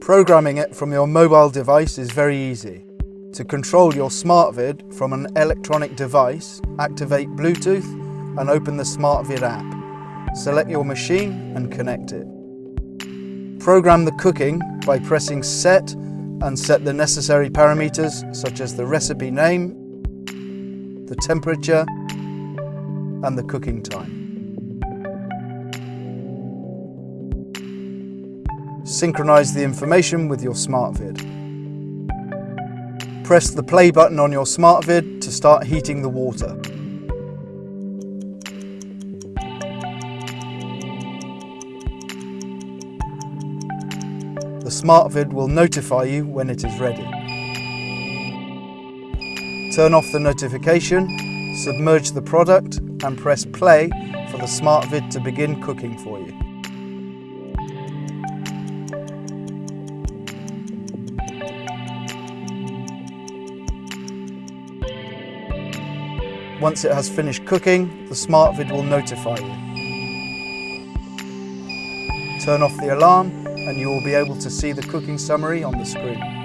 Programming it from your mobile device is very easy. To control your SmartVide from an electronic device, activate Bluetooth and open the SmartVide app. Select your machine and connect it. Program the cooking by pressing Set and set the necessary parameters such as the recipe name, the temperature and the cooking time. Synchronize the information with your SmartVide. Press the play button on your SmartVide to start heating the water. The SmartVide will notify you when it is ready. Turn off the notification, submerge the product and press play for the SmartVide to begin cooking for you. Once it has finished cooking, the SmartVide will notify you. Turn off the alarm and you will be able to see the cooking summary on the screen.